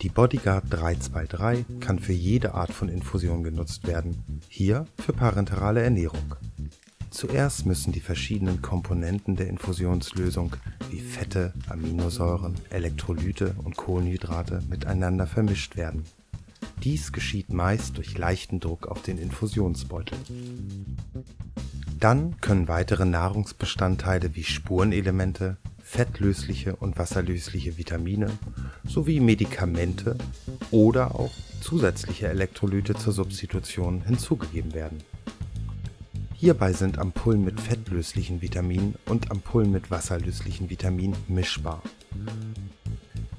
Die Bodyguard 323 kann für jede Art von Infusion genutzt werden, hier für parenterale Ernährung. Zuerst müssen die verschiedenen Komponenten der Infusionslösung wie Fette, Aminosäuren, Elektrolyte und Kohlenhydrate miteinander vermischt werden. Dies geschieht meist durch leichten Druck auf den Infusionsbeutel. Dann können weitere Nahrungsbestandteile wie Spurenelemente, fettlösliche und wasserlösliche Vitamine sowie Medikamente oder auch zusätzliche Elektrolyte zur Substitution hinzugegeben werden. Hierbei sind Ampullen mit fettlöslichen Vitaminen und Ampullen mit wasserlöslichen Vitaminen mischbar.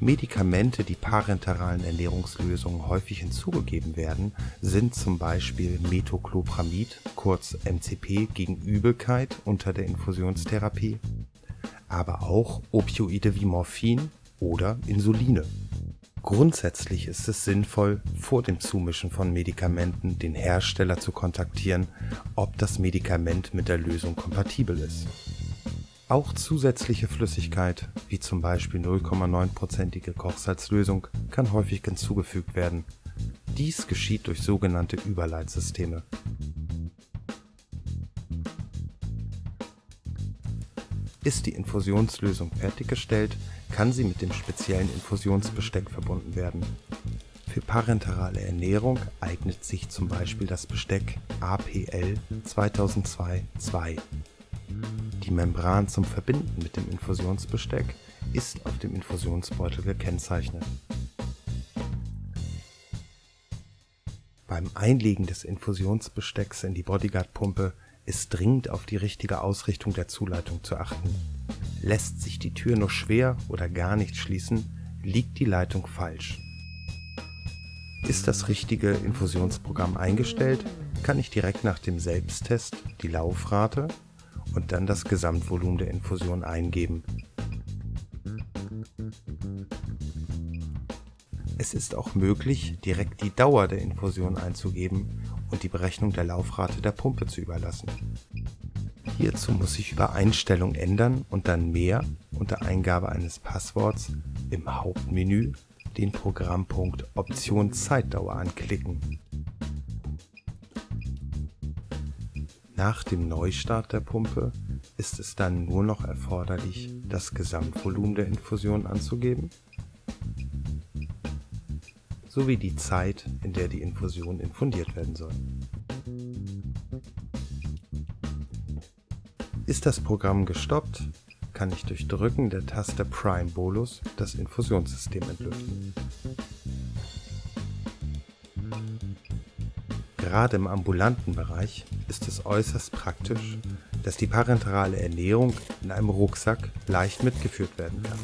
Medikamente, die parenteralen Ernährungslösungen häufig hinzugegeben werden, sind zum Beispiel Metoclopramid, kurz MCP gegen Übelkeit unter der Infusionstherapie, aber auch Opioide wie Morphin oder Insuline. Grundsätzlich ist es sinnvoll, vor dem Zumischen von Medikamenten den Hersteller zu kontaktieren, ob das Medikament mit der Lösung kompatibel ist. Auch zusätzliche Flüssigkeit, wie zum Beispiel 0,9%ige Kochsalzlösung, kann häufig hinzugefügt werden. Dies geschieht durch sogenannte Überleitsysteme. Ist die Infusionslösung fertiggestellt, kann sie mit dem speziellen Infusionsbesteck verbunden werden. Für parenterale Ernährung eignet sich zum Beispiel das Besteck APL 2002-2. Die Membran zum Verbinden mit dem Infusionsbesteck ist auf dem Infusionsbeutel gekennzeichnet. Beim Einlegen des Infusionsbestecks in die Bodyguard-Pumpe ist dringend auf die richtige Ausrichtung der Zuleitung zu achten. Lässt sich die Tür nur schwer oder gar nicht schließen, liegt die Leitung falsch. Ist das richtige Infusionsprogramm eingestellt, kann ich direkt nach dem Selbsttest die Laufrate und dann das Gesamtvolumen der Infusion eingeben. Es ist auch möglich, direkt die Dauer der Infusion einzugeben und die Berechnung der Laufrate der Pumpe zu überlassen. Hierzu muss ich über Einstellung ändern und dann mehr unter Eingabe eines Passworts im Hauptmenü den Programmpunkt Option Zeitdauer anklicken. Nach dem Neustart der Pumpe ist es dann nur noch erforderlich, das Gesamtvolumen der Infusion anzugeben sowie die Zeit, in der die Infusion infundiert werden soll. Ist das Programm gestoppt, kann ich durch Drücken der Taste Prime Bolus das Infusionssystem entlüften. Gerade im ambulanten Bereich ist es äußerst praktisch, dass die parenterale Ernährung in einem Rucksack leicht mitgeführt werden kann.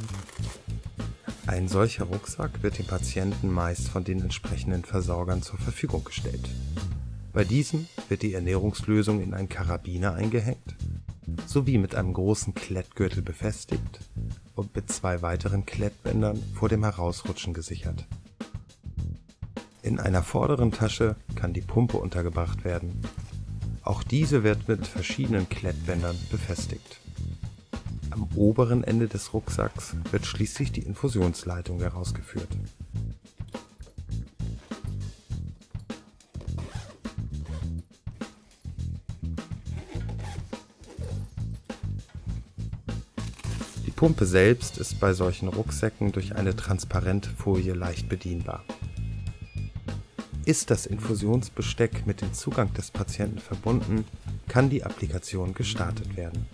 Ein solcher Rucksack wird dem Patienten meist von den entsprechenden Versorgern zur Verfügung gestellt. Bei diesem wird die Ernährungslösung in einen Karabiner eingehängt, sowie mit einem großen Klettgürtel befestigt und mit zwei weiteren Klettbändern vor dem Herausrutschen gesichert. In einer vorderen Tasche kann die Pumpe untergebracht werden. Auch diese wird mit verschiedenen Klettbändern befestigt. Am oberen Ende des Rucksacks wird schließlich die Infusionsleitung herausgeführt. Die Pumpe selbst ist bei solchen Rucksäcken durch eine transparente Folie leicht bedienbar. Ist das Infusionsbesteck mit dem Zugang des Patienten verbunden, kann die Applikation gestartet werden